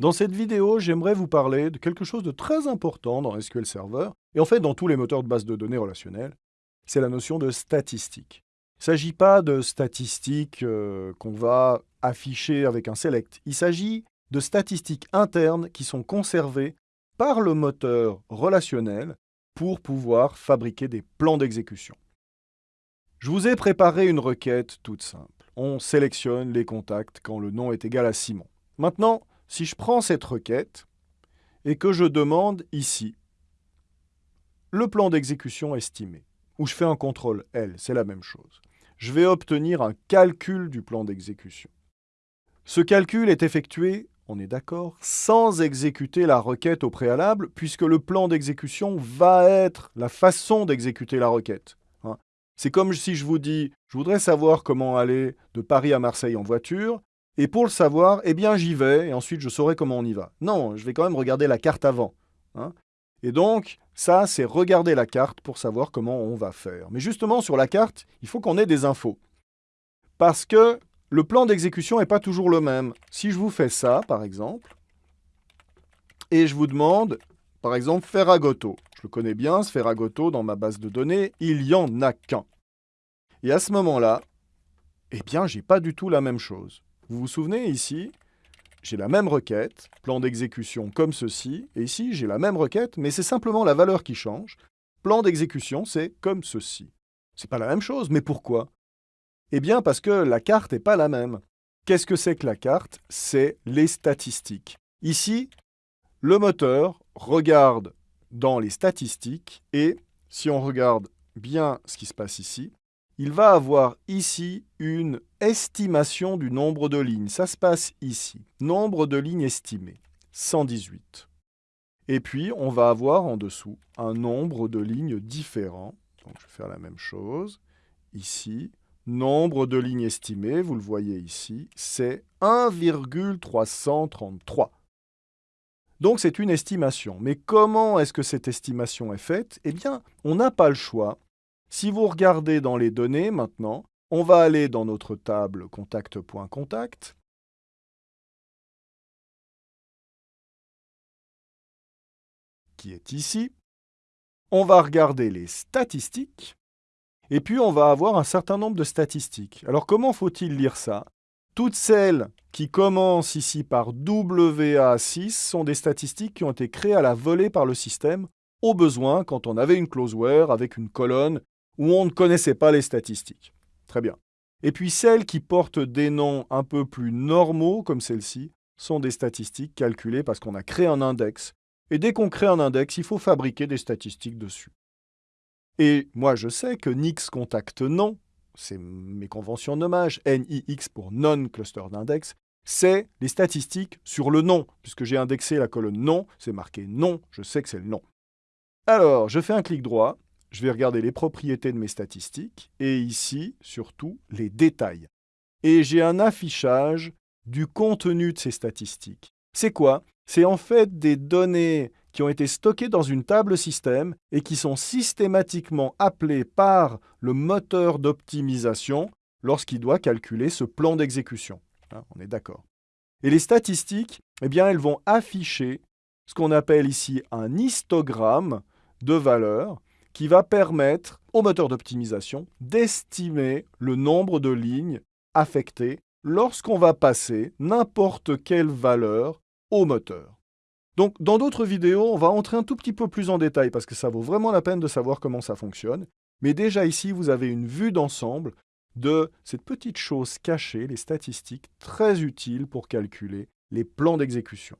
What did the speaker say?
Dans cette vidéo, j'aimerais vous parler de quelque chose de très important dans SQL Server, et en fait dans tous les moteurs de base de données relationnels, c'est la notion de statistique. Il ne s'agit pas de statistiques euh, qu'on va afficher avec un select, il s'agit de statistiques internes qui sont conservées par le moteur relationnel pour pouvoir fabriquer des plans d'exécution. Je vous ai préparé une requête toute simple. On sélectionne les contacts quand le nom est égal à Simon. Maintenant, si je prends cette requête et que je demande ici le plan d'exécution estimé, ou je fais un contrôle L, c'est la même chose, je vais obtenir un calcul du plan d'exécution. Ce calcul est effectué, on est d'accord, sans exécuter la requête au préalable, puisque le plan d'exécution va être la façon d'exécuter la requête. Hein. C'est comme si je vous dis, je voudrais savoir comment aller de Paris à Marseille en voiture, et pour le savoir, eh bien j'y vais, et ensuite je saurai comment on y va. Non, je vais quand même regarder la carte avant. Hein. Et donc, ça, c'est regarder la carte pour savoir comment on va faire. Mais justement, sur la carte, il faut qu'on ait des infos. Parce que le plan d'exécution n'est pas toujours le même. Si je vous fais ça, par exemple, et je vous demande, par exemple, Ferragoto. Je le connais bien, ce Ferragoto, dans ma base de données, il n'y en a qu'un. Et à ce moment-là, eh bien, j'ai pas du tout la même chose. Vous vous souvenez ici, j'ai la même requête, plan d'exécution comme ceci, et ici j'ai la même requête, mais c'est simplement la valeur qui change. Plan d'exécution, c'est comme ceci. C'est pas la même chose, mais pourquoi? Eh bien parce que la carte n'est pas la même. Qu'est-ce que c'est que la carte? C'est les statistiques. Ici, le moteur regarde dans les statistiques, et si on regarde bien ce qui se passe ici, il va avoir ici une estimation du nombre de lignes. Ça se passe ici. Nombre de lignes estimées, 118. Et puis, on va avoir en dessous un nombre de lignes différents. Donc, je vais faire la même chose. Ici, nombre de lignes estimées, vous le voyez ici, c'est 1,333. Donc, c'est une estimation. Mais comment est-ce que cette estimation est faite? Eh bien, on n'a pas le choix si vous regardez dans les données maintenant, on va aller dans notre table contact.contact. qui est ici. On va regarder les statistiques. Et puis, on va avoir un certain nombre de statistiques. Alors, comment faut-il lire ça? Toutes celles qui commencent ici par WA6 sont des statistiques qui ont été créées à la volée par le système, au besoin, quand on avait une closeware avec une colonne où on ne connaissait pas les statistiques. Très bien. Et puis celles qui portent des noms un peu plus normaux, comme celle-ci, sont des statistiques calculées parce qu'on a créé un index. Et dès qu'on crée un index, il faut fabriquer des statistiques dessus. Et moi, je sais que Nix contacte non, c'est mes conventions nommage, NIX pour non-cluster d'index, c'est les statistiques sur le nom. Puisque j'ai indexé la colonne nom, c'est marqué non, je sais que c'est le nom. Alors, je fais un clic droit, je vais regarder les propriétés de mes statistiques et ici, surtout, les détails. Et j'ai un affichage du contenu de ces statistiques. C'est quoi? C'est en fait des données qui ont été stockées dans une table système et qui sont systématiquement appelées par le moteur d'optimisation lorsqu'il doit calculer ce plan d'exécution. Hein, on est d'accord. Et les statistiques, eh bien, elles vont afficher ce qu'on appelle ici un histogramme de valeurs qui va permettre au moteur d'optimisation d'estimer le nombre de lignes affectées lorsqu'on va passer n'importe quelle valeur au moteur. Donc, dans d'autres vidéos, on va entrer un tout petit peu plus en détail parce que ça vaut vraiment la peine de savoir comment ça fonctionne. Mais déjà ici, vous avez une vue d'ensemble de cette petite chose cachée, les statistiques, très utiles pour calculer les plans d'exécution.